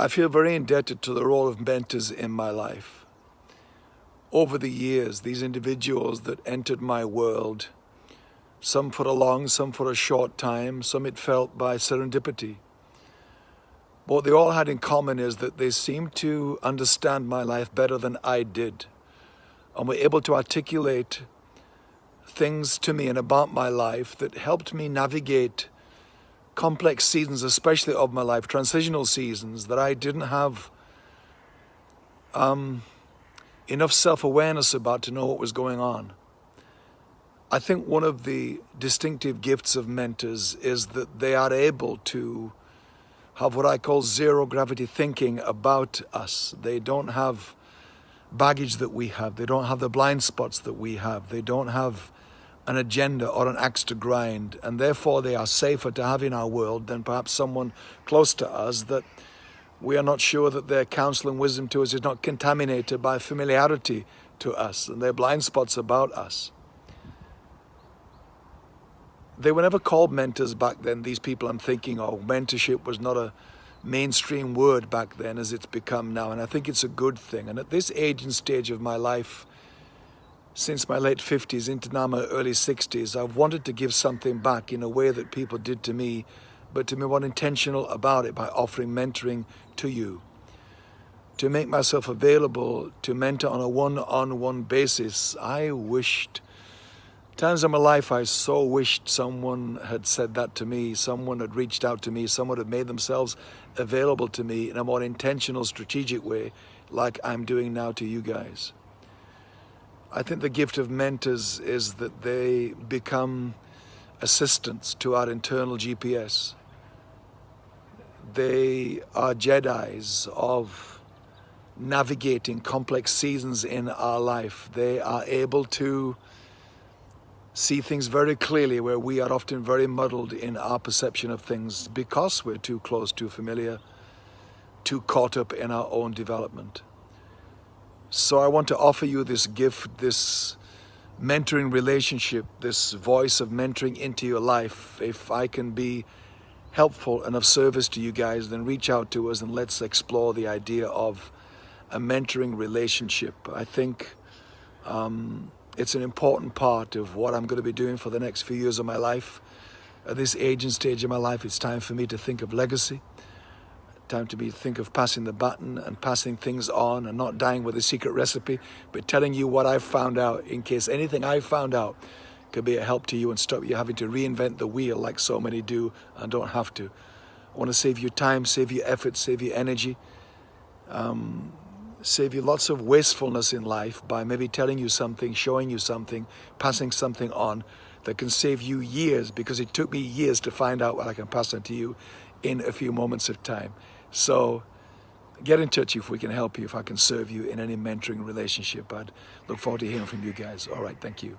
I feel very indebted to the role of mentors in my life. Over the years, these individuals that entered my world, some for a long, some for a short time, some it felt by serendipity. What they all had in common is that they seemed to understand my life better than I did and were able to articulate things to me and about my life that helped me navigate complex seasons, especially of my life, transitional seasons that I didn't have um, enough self-awareness about to know what was going on. I think one of the distinctive gifts of mentors is that they are able to have what I call zero gravity thinking about us. They don't have baggage that we have. They don't have the blind spots that we have. They don't have an agenda or an axe to grind, and therefore they are safer to have in our world than perhaps someone close to us that we are not sure that their counsel and wisdom to us is not contaminated by familiarity to us and their blind spots about us. They were never called mentors back then, these people I'm thinking of. Mentorship was not a mainstream word back then as it's become now, and I think it's a good thing. And at this age and stage of my life, since my late 50s into now my early 60s, I've wanted to give something back in a way that people did to me, but to be more intentional about it by offering mentoring to you. To make myself available to mentor on a one-on-one -on -one basis, I wished, times in my life I so wished someone had said that to me, someone had reached out to me, someone had made themselves available to me in a more intentional, strategic way, like I'm doing now to you guys. I think the gift of mentors is that they become assistants to our internal GPS. They are Jedi's of navigating complex seasons in our life. They are able to see things very clearly where we are often very muddled in our perception of things because we're too close, too familiar, too caught up in our own development. So I want to offer you this gift, this mentoring relationship, this voice of mentoring into your life. If I can be helpful and of service to you guys, then reach out to us and let's explore the idea of a mentoring relationship. I think um, it's an important part of what I'm going to be doing for the next few years of my life. At this age and stage of my life, it's time for me to think of legacy time to be think of passing the button and passing things on and not dying with a secret recipe, but telling you what I've found out in case anything I've found out could be a help to you and stop you having to reinvent the wheel like so many do and don't have to. I want to save you time, save you effort, save you energy, um, save you lots of wastefulness in life by maybe telling you something, showing you something, passing something on that can save you years because it took me years to find out what I can pass on to you in a few moments of time. So get in touch if we can help you, if I can serve you in any mentoring relationship. I'd look forward to hearing from you guys. All right, thank you.